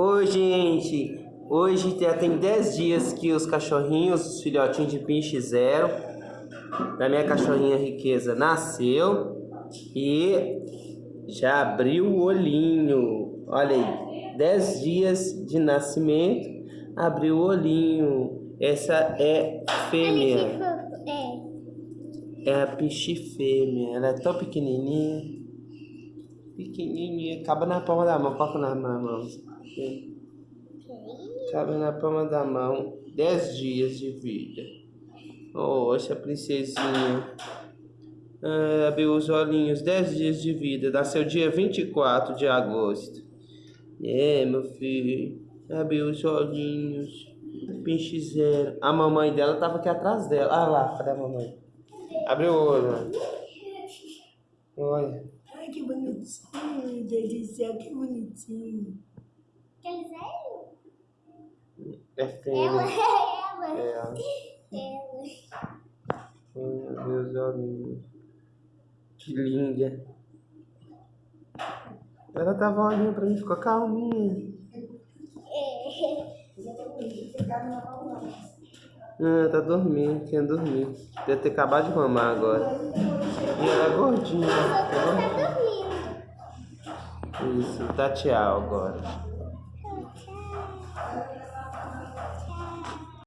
Oi, gente. Hoje já tem 10 dias que os cachorrinhos, os filhotinhos de pinche zero, da minha cachorrinha riqueza, nasceu e já abriu o olhinho. Olha aí, 10 dias de nascimento, abriu o olhinho. Essa é fêmea. É. É a pichi fêmea. Ela é tão pequenininha. Pequenininha. Cabe na palma da mão. Coloca na mão. Cabe na palma da mão. 10 dias de vida. Oh, essa princesinha. Ah, abriu os olhinhos. 10 dias de vida. Nasceu dia 24 de agosto. É, meu filho. Abriu os olhinhos. Pinche zero. A mamãe dela tava aqui atrás dela. Ah lá, cadê a mamãe? Abre o olho. Olha. Ai, que bonitinho, Deus do céu, que bonitinho. Aquele velho? É Ela, fêmea. ela. É. Ela. Meu Deus, olhinhos. Que linda. Ela tava olhando pra mim, ficou calminha. Ah, tá dormindo, quer dormir. Deve ter acabado de mamar agora. E ela é gordinha. Tá dormindo. Isso, tá tchau agora.